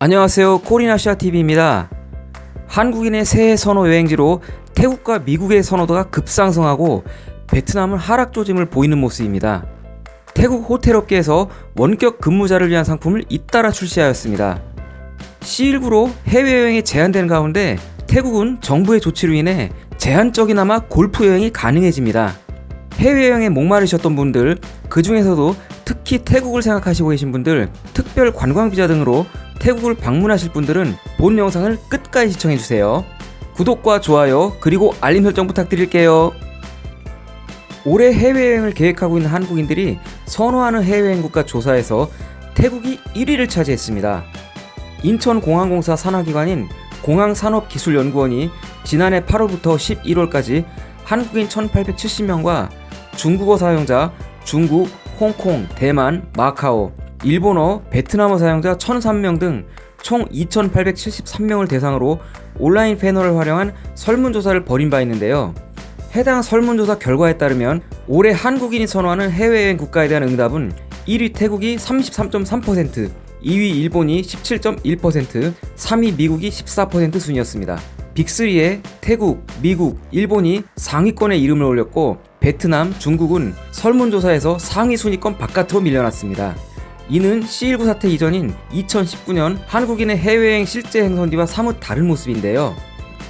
안녕하세요. 코리나시아TV입니다. 한국인의 새해 선호 여행지로 태국과 미국의 선호도가 급상승하고 베트남은 하락 조짐을 보이는 모습입니다. 태국 호텔 업계에서 원격 근무자를 위한 상품을 잇따라 출시하였습니다. C19로 해외여행이 제한되는 가운데 태국은 정부의 조치로 인해 제한적이나마 골프 여행이 가능해집니다. 해외여행에 목마르셨던 분들 그 중에서도 특히 태국을 생각하시고 계신 분들 특별 관광비자 등으로 태국을 방문하실 분들은 본 영상을 끝까지 시청해주세요. 구독과 좋아요 그리고 알림 설정 부탁드릴게요. 올해 해외여행을 계획하고 있는 한국인들이 선호하는 해외여행 국가 조사에서 태국이 1위를 차지했습니다. 인천공항공사 산하기관인 공항산업기술연구원이 지난해 8월부터 11월까지 한국인 1870명과 중국어 사용자 중국, 홍콩, 대만, 마카오, 일본어, 베트남어 사용자 1003명 등 총 2873명을 대상으로 온라인 패널을 활용한 설문조사를 벌인 바 있는데요. 해당 설문조사 결과에 따르면 올해 한국인이 선호하는 해외여행 국가에 대한 응답은 1위 태국이 33.3%, 2위 일본이 17.1%, 3위 미국이 14% 순이었습니다. 빅3에 태국, 미국, 일본이 상위권에 이름을 올렸고 베트남, 중국은 설문조사에서 상위 순위권 바깥으로 밀려났습니다. 이는 C19 사태 이전인 2019년 한국인의 해외여행 실제 행선지와 사뭇 다른 모습인데요.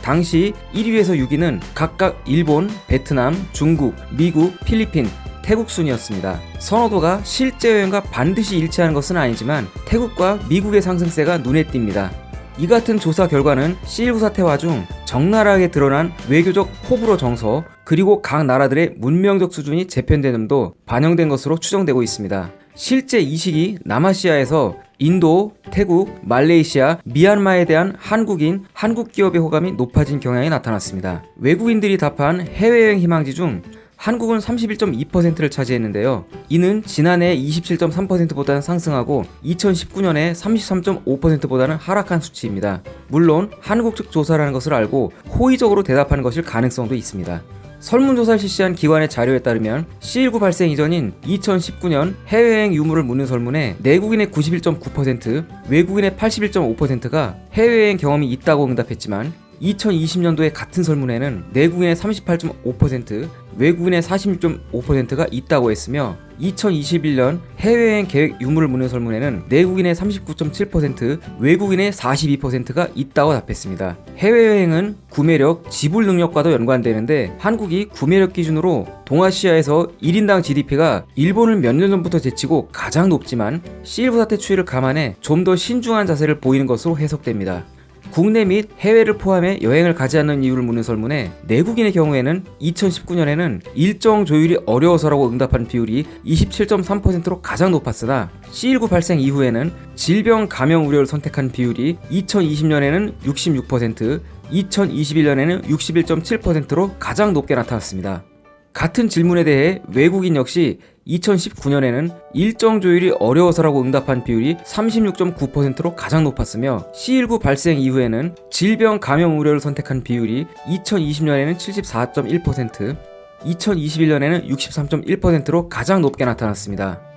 당시 1위에서 6위는 각각 일본, 베트남, 중국, 미국, 필리핀, 태국 순이었습니다. 선호도가 실제 여행과 반드시 일치하는 것은 아니지만 태국과 미국의 상승세가 눈에 띕니다. 이 같은 조사 결과는 C19 사태 와 중 적나라하게 드러난 외교적 호불호 정서 그리고 각 나라들의 문명적 수준이 재편되는도 반영된 것으로 추정되고 있습니다. 실제 이 시기 남아시아에서 인도, 태국, 말레이시아, 미얀마에 대한 한국인, 한국 기업의 호감이 높아진 경향이 나타났습니다. 외국인들이 답한 해외여행 희망지 중 한국은 31.2%를 차지했는데요. 이는 지난해 27.3%보다는 상승하고 2019년에 33.5%보다는 하락한 수치입니다. 물론 한국 측 조사라는 것을 알고 호의적으로 대답하는 것일 가능성도 있습니다. 설문조사를 실시한 기관의 자료에 따르면 C19 발생 이전인 2019년 해외여행 유무를 묻는 설문에 내국인의 91.9%, 외국인의 81.5%가 해외여행 경험이 있다고 응답했지만 2020년도의 같은 설문에는 내국인의 38.5%, 외국인의 46.5%가 있다고 했으며 2021년 해외여행 계획 유무를 묻는 설문에는 내국인의 39.7%, 외국인의 42%가 있다고 답했습니다. 해외여행은 구매력, 지불 능력과도 연관되는데 한국이 구매력 기준으로 동아시아에서 1인당 GDP가 일본을 몇 년 전부터 제치고 가장 높지만 C19 사태 추이를 감안해 좀 더 신중한 자세를 보이는 것으로 해석됩니다. 국내 및 해외를 포함해 여행을 가지 않는 이유를 묻는 설문에 내국인의 경우에는 2019년에는 일정 조율이 어려워서라고 응답한 비율이 27.3%로 가장 높았으나 C19 발생 이후에는 질병 감염 우려를 선택한 비율이 2020년에는 66%, 2021년에는 61.7%로 가장 높게 나타났습니다. 같은 질문에 대해 외국인 역시 2019년에는 일정 조율이 어려워서라고 응답한 비율이 36.9%로 가장 높았으며 C19 발생 이후에는 질병 감염 우려를 선택한 비율이 2020년에는 74.1%, 2021년에는 63.1%로 가장 높게 나타났습니다.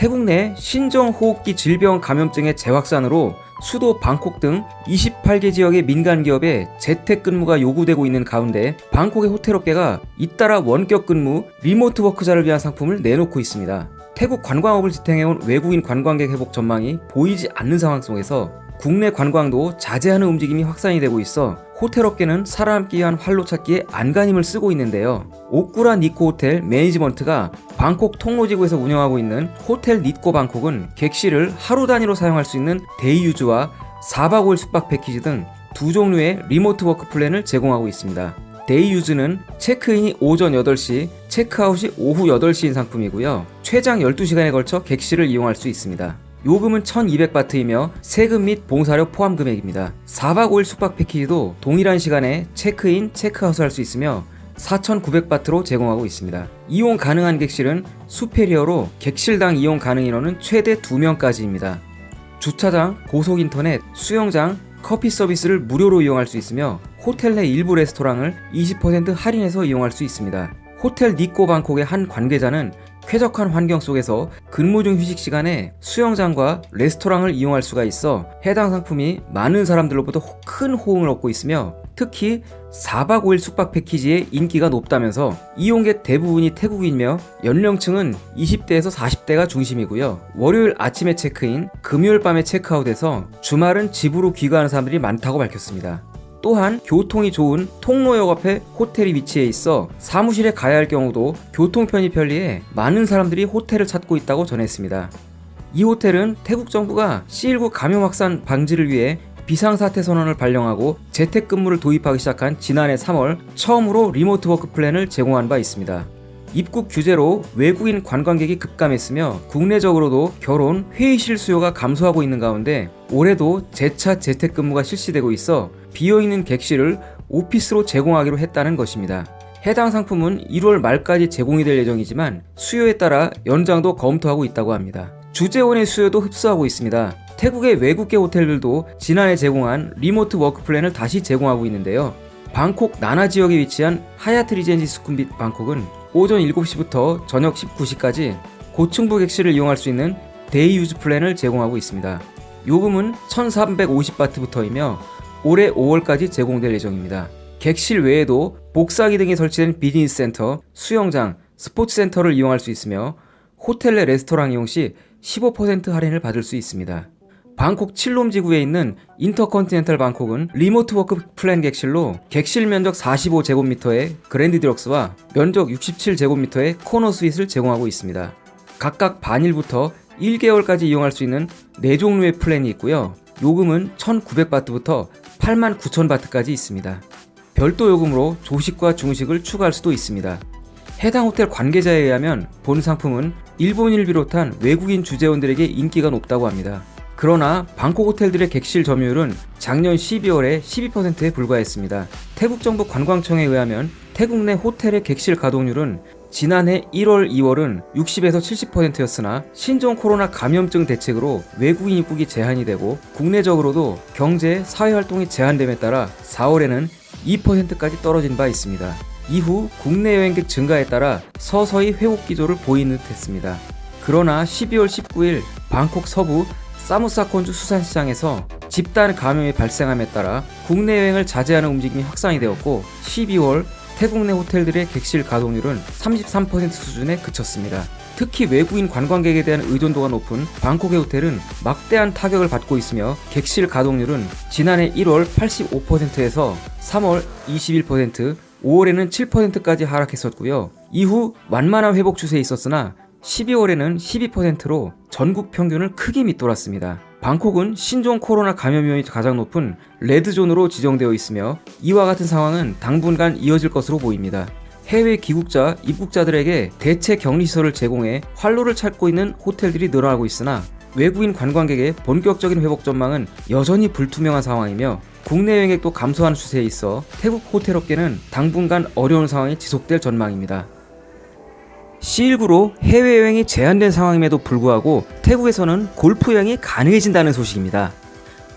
태국 내 신종호흡기 질병 감염증의 재확산으로 수도 방콕 등 28개 지역의 민간 기업에 재택근무가 요구되고 있는 가운데 방콕의 호텔업계가 잇따라 원격 근무, 리모트 워크자를 위한 상품을 내놓고 있습니다. 태국 관광업을 지탱해온 외국인 관광객 회복 전망이 보이지 않는 상황 속에서 국내 관광도 자제하는 움직임이 확산이 되고 있어 호텔업계는 살아남기 위한 활로 찾기에 안간힘을 쓰고 있는데요. 오쿠라 닛코 호텔 매니지먼트가 방콕 통로지구에서 운영하고 있는 호텔 닛코 방콕은 객실을 하루 단위로 사용할 수 있는 day use와 4박 5일 숙박 패키지 등 두 종류의 remote work plan을 제공하고 있습니다. day use는 체크인이 오전 8시, 체크아웃이 오후 8시인 상품이고요. 최장 12시간에 걸쳐 객실을 이용할 수 있습니다. 요금은 1200바트이며 세금 및 봉사료 포함 금액입니다. 4박 5일 숙박 패키지도 동일한 시간에 체크인, 체크아웃을 할수 있으며 4,900바트로 제공하고 있습니다. 이용 가능한 객실은 수페리어로 객실당 이용 가능 인원은 최대 2명까지입니다. 주차장, 고속인터넷, 수영장, 커피 서비스를 무료로 이용할 수 있으며 호텔 내 일부 레스토랑을 20% 할인해서 이용할 수 있습니다. 호텔 니코 방콕의 한 관계자는 쾌적한 환경 속에서 근무 중 휴식 시간에 수영장과 레스토랑을 이용할 수가 있어 해당 상품이 많은 사람들로부터 호- 큰 호응을 얻고 있으며 특히 4박 5일 숙박 패키지의 인기가 높다면서 이용객 대부분이 태국인이며 연령층은 20대에서 40대가 중심이고요. 월요일 아침에 체크인, 금요일 밤에 체크아웃해서 주말은 집으로 귀가하는 사람들이 많다고 밝혔습니다. 또한 교통이 좋은 통로역 앞에 호텔이 위치해 있어 사무실에 가야 할 경우도 교통편이 편리해 많은 사람들이 호텔을 찾고 있다고 전했습니다. 이 호텔은 태국 정부가 C19 감염 확산 방지를 위해 비상사태 선언을 발령하고 재택근무를 도입하기 시작한 지난해 3월 처음으로 remote work plan을 제공한 바 있습니다. 입국 규제로 외국인 관광객이 급감했으며 국내적으로도 결혼, 회의실 수요가 감소하고 있는 가운데 올해도 재차 재택근무가 실시되고 있어 비어있는 객실을 오피스로 제공하기로 했다는 것입니다. 해당 상품은 1월 말까지 제공이 될 예정이지만 수요에 따라 연장도 검토하고 있다고 합니다. 주재원의 수요도 흡수하고 있습니다. 태국의 외국계 호텔들도 지난해 제공한 remote work plan을 다시 제공하고 있는데요. 방콕 나나 지역에 위치한 하얏트 리젠시 수쿰빗 방콕은 오전 7시부터 저녁 19시까지 고층부 객실을 이용할 수 있는 day use plan을 제공하고 있습니다. 요금은 1,350바트부터이며 올해 5월까지 제공될 예정입니다. 객실 외에도 복사기 등이 설치된 비즈니스 센터, 수영장, 스포츠 센터를 이용할 수 있으며 호텔 내 레스토랑 이용 시 15% 할인을 받을 수 있습니다. 방콕 칫롬 지구에 있는 인터컨티넨탈 방콕은 remote work 플랜 객실로 객실 면적 45제곱미터의 grand deluxe와 면적 67제곱미터의 코너 스윗을 제공하고 있습니다. 각각 반일부터 1개월까지 이용할 수 있는 4종류의 플랜이 있고요. 요금은 1,900바트부터 89,000바트까지 있습니다. 별도 요금으로 조식과 중식을 추가할 수도 있습니다. 해당 호텔 관계자에 의하면 본 상품은 일본인을 비롯한 외국인 주재원들에게 인기가 높다고 합니다. 그러나 방콕 호텔들의 객실 점유율은 작년 12월에 12%에 불과했습니다. 태국 정부 관광청에 의하면 태국 내 호텔의 객실 가동률은 지난해 1월, 2월은 60에서 70%였으나 신종 코로나 감염증 대책으로 외국인 입국이 제한이 되고 국내적으로도 경제, 사회 활동이 제한됨에 따라 4월에는 2%까지 떨어진 바 있습니다. 이후 국내 여행객 증가에 따라 서서히 회복 기조를 보이는 듯 했습니다. 그러나 12월 19일 방콕 서부 사무사 콘주 수산시장에서 집단 감염이 발생함에 따라 국내 여행을 자제하는 움직임이 확산이 되었고 12월 태국 내 호텔들의 객실 가동률은 33% 수준에 그쳤습니다. 특히 외국인 관광객에 대한 의존도가 높은 방콕의 호텔은 막대한 타격을 받고 있으며 객실 가동률은 지난해 1월 85%에서 3월 21%, 5월에는 7%까지 하락했었고요. 이후 완만한 회복 추세에 있었으나 12월에는 12%로 전국 평균을 크게 밑돌았습니다. 방콕은 신종 코로나 감염 위험이 가장 높은 레드존으로 지정되어 있으며 이와 같은 상황은 당분간 이어질 것으로 보입니다. 해외 귀국자, 입국자들에게 대체 격리시설을 제공해 활로를 찾고 있는 호텔들이 늘어나고 있으나 외국인 관광객의 본격적인 회복 전망은 여전히 불투명한 상황이며 국내 여행객도 감소하는 추세에 있어 태국 호텔 업계는 당분간 어려운 상황이 지속될 전망입니다. C19로 해외여행이 제한된 상황임에도 불구하고 태국에서는 골프 여행이 가능해진다는 소식입니다.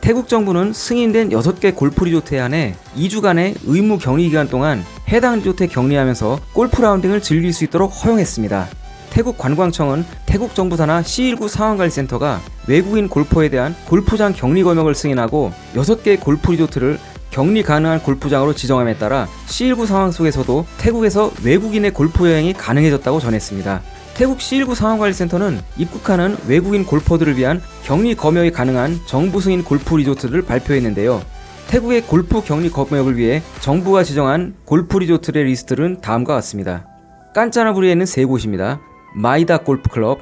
태국 정부는 승인된 6개 골프 리조트에 한해 2주간의 의무 격리 기간 동안 해당 리조트에 격리하면서 골프 라운딩을 즐길 수 있도록 허용했습니다. 태국 관광청은 태국 정부 산하 C19 상황관리센터가 외국인 골퍼에 대한 골프장 격리 검역을 승인하고 6개의 골프 리조트를 격리 가능한 골프장으로 지정함에 따라 C19 상황 속에서도 태국에서 외국인의 골프 여행이 가능해졌다고 전했습니다. 태국 C19 상황관리센터는 입국하는 외국인 골퍼들을 위한 격리 검역이 가능한 정부 승인 골프 리조트를 발표했는데요. 태국의 골프 격리 검역을 위해 정부가 지정한 골프 리조트의 리스트는 다음과 같습니다. 깐짜나부리에 있는 세 곳입니다. 마이다 골프클럽,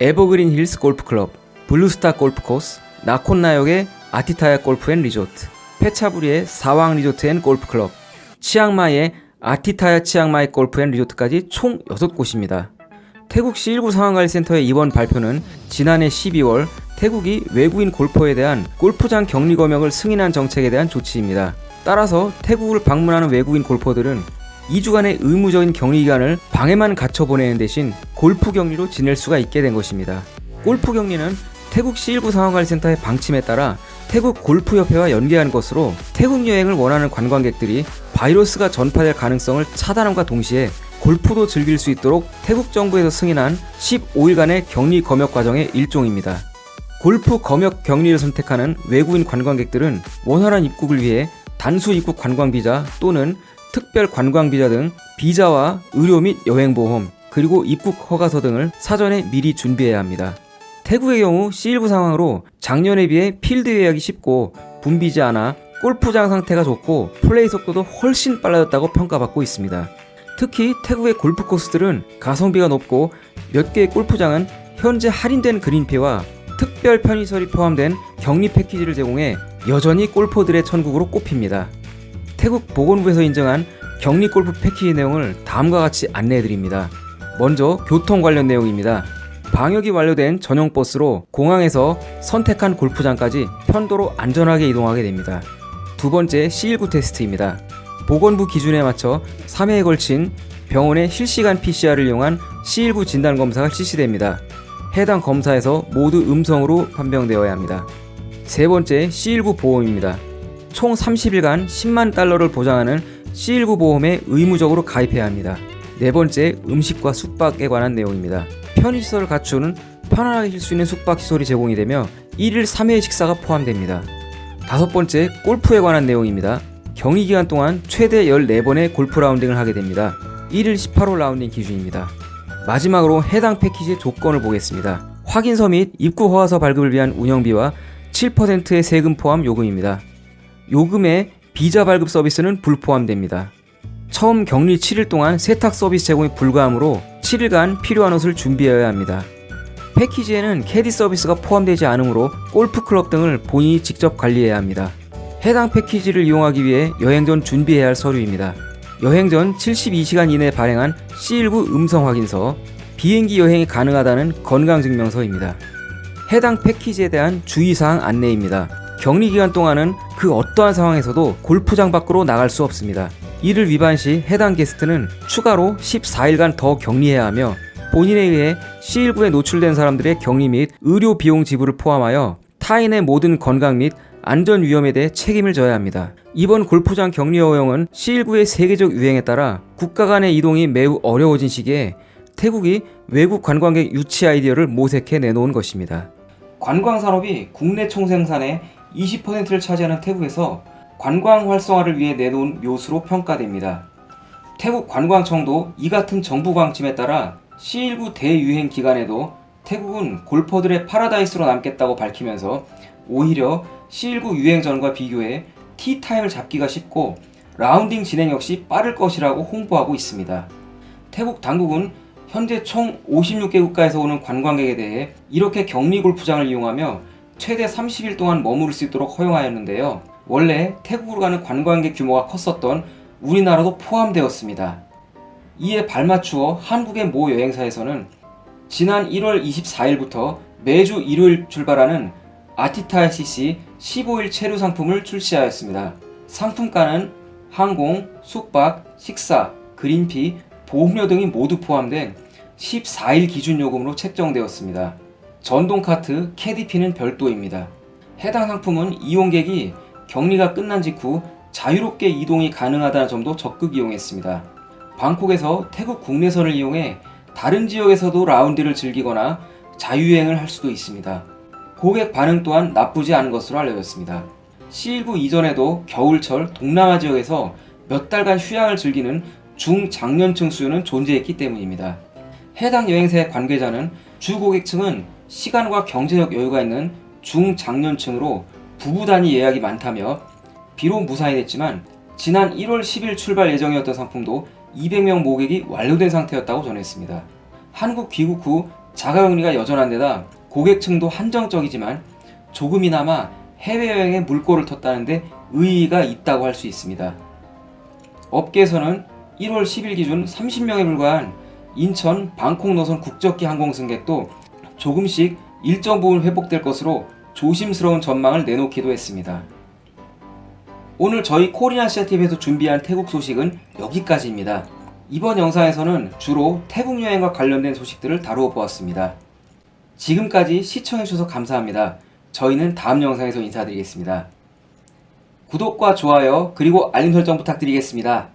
에버그린 힐스 골프클럽, 블루스타 골프코스, 나콘나욕의 아티타야 골프 앤 리조트, 페차부리의 사왕 리조트 앤 골프클럽, 치앙마이의 아티타야 치앙마이 골프 앤 리조트까지 총 6곳입니다. 태국 C19 상황관리센터의 이번 발표는 지난해 12월 태국이 외국인 골퍼에 대한 골프장 격리 검역을 승인한 정책에 대한 조치입니다. 따라서 태국을 방문하는 외국인 골퍼들은 2주간의 의무적인 격리 기간을 방에만 갇혀 보내는 대신 골프 격리로 지낼 수가 있게 된 것입니다. 골프 격리는 태국 C19 상황관리센터의 방침에 따라 태국 골프협회와 연계한 것으로 태국 여행을 원하는 관광객들이 바이러스가 전파될 가능성을 차단함과 동시에 골프도 즐길 수 있도록 태국 정부에서 승인한 15일간의 격리 검역 과정의 일종입니다. 골프 검역 격리를 선택하는 외국인 관광객들은 원활한 입국을 위해 단수 입국 관광 비자 또는 특별 관광 비자 등 비자와 의료 및 여행 보험 그리고 입국 허가서 등을 사전에 미리 준비해야 합니다. 태국의 경우 C19 상황으로 작년에 비해 필드 예약이 쉽고 붐비지 않아 골프장 상태가 좋고 플레이 속도도 훨씬 빨라졌다고 평가받고 있습니다. 특히 태국의 골프 코스들은 가성비가 높고 몇 개의 골프장은 현재 할인된 그린피와 특별 편의설이 포함된 격리 패키지를 제공해 여전히 골퍼들의 천국으로 꼽힙니다. 태국 보건부에서 인정한 격리 골프 패키지 내용을 다음과 같이 안내해 드립니다. 먼저 교통 관련 내용입니다. 방역이 완료된 전용 버스로 공항에서 선택한 골프장까지 편도로 안전하게 이동하게 됩니다. 두 번째 C19 테스트입니다. 보건부 기준에 맞춰 3회에 걸친 병원의 실시간 PCR을 이용한 C19 진단 검사가 실시됩니다. 해당 검사에서 모두 음성으로 판명되어야 합니다. 세 번째 C19 보험입니다. 총 30일간 10만 달러를 보장하는 C19 보험에 의무적으로 가입해야 합니다. 네 번째 음식과 숙박에 관한 내용입니다. 편의시설을 갖추는 편안하게 쉴 수 있는 숙박시설이 제공이 되며 1일 3회 식사가 포함됩니다. 다섯 번째 골프에 관한 내용입니다. 격리 기간 동안 최대 14번의 골프 라운딩을 하게 됩니다. 1일 18홀 라운딩 기준입니다. 마지막으로 해당 패키지의 조건을 보겠습니다. 확인서 및 입국 허가서 발급을 위한 운영비와 7%의 세금 포함 요금입니다. 요금에 비자 발급 서비스는 불포함됩니다. 처음 격리 7일 동안 세탁 서비스 제공이 불가하므로 7일간 필요한 옷을 준비해야 합니다. 패키지에는 캐디 서비스가 포함되지 않으므로 골프 클럽 등을 본인이 직접 관리해야 합니다. 해당 패키지를 이용하기 위해 여행 전 준비해야 할 서류입니다. 여행 전 72시간 이내 발행한 C19 음성 확인서, 비행기 여행이 가능하다는 건강증명서입니다. 해당 패키지에 대한 주의사항 안내입니다. 격리 기간 동안은 그 어떠한 상황에서도 골프장 밖으로 나갈 수 없습니다. 이를 위반 시 해당 게스트는 추가로 14일간 더 격리해야 하며 본인에 의해 C19에 노출된 사람들의 격리 및 의료 비용 지불을 포함하여 타인의 모든 건강 및 안전 위험에 대해 책임을 져야 합니다. 이번 골프장 격리 허용은 C19의 세계적 유행에 따라 국가 간의 이동이 매우 어려워진 시기에 태국이 외국 관광객 유치 아이디어를 모색해 내놓은 것입니다. 관광 산업이 국내 총생산의 20%를 차지하는 태국에서 관광 활성화를 위해 내놓은 묘수로 평가됩니다. 태국 관광청도 이 같은 정부 방침에 따라 C19 대유행 기간에도 태국은 골퍼들의 파라다이스로 남겠다고 밝히면서 오히려 C19 유행 전과 비교해 tee time을 잡기가 쉽고 라운딩 진행 역시 빠를 것이라고 홍보하고 있습니다. 태국 당국은 현재 총 56개 국가에서 오는 관광객에 대해 이렇게 격리 골프장을 이용하며 최대 30일 동안 머무를 수 있도록 허용하였는데요. 원래 태국으로 가는 관광객 규모가 컸었던 우리나라도 포함되었습니다. 이에 발맞추어 한국의 모 여행사에서는 지난 1월 24일부터 매주 일요일 출발하는 아티타 CC 15일 체류 상품을 출시하였습니다. 상품가는 항공, 숙박, 식사, 그린피, 보험료 등이 모두 포함된 14일 기준 요금으로 책정되었습니다. 전동 카트, 캐디피는 별도입니다. 해당 상품은 이용객이 격리가 끝난 직후 자유롭게 이동이 가능하다는 점도 적극 이용했습니다. 방콕에서 태국 국내선을 이용해 다른 지역에서도 라운디를 즐기거나 자유여행을 할 수도 있습니다. 고객 반응 또한 나쁘지 않은 것으로 알려졌습니다. C19 이전에도 겨울철 동남아 지역에서 몇 달간 휴양을 즐기는 중장년층 수요는 존재했기 때문입니다. 해당 여행사의 관계자는 주 고객층은 시간과 경제적 여유가 있는 중장년층으로 부부 단위 예약이 많다며 비록 무산이 됐지만 지난 1월 10일 출발 예정이었던 상품도 200명 모객이 완료된 상태였다고 전했습니다. 한국 귀국 후 자가격리가 여전한 데다 고객층도 한정적이지만 조금이나마 해외여행에 물꼬를 텄다는데 의의가 있다고 할 수 있습니다. 업계에서는 1월 10일 기준 30명에 불과한 인천 방콕 노선 국적기 항공 승객도 조금씩 일정 부분 회복될 것으로 조심스러운 전망을 내놓기도 했습니다. 오늘 저희 코리안 시아TV에서 준비한 태국 소식은 여기까지입니다. 이번 영상에서는 주로 태국 여행과 관련된 소식들을 다루어 보았습니다. 지금까지 시청해주셔서 감사합니다. 저희는 다음 영상에서 인사드리겠습니다. 구독과 좋아요 그리고 알림 설정 부탁드리겠습니다.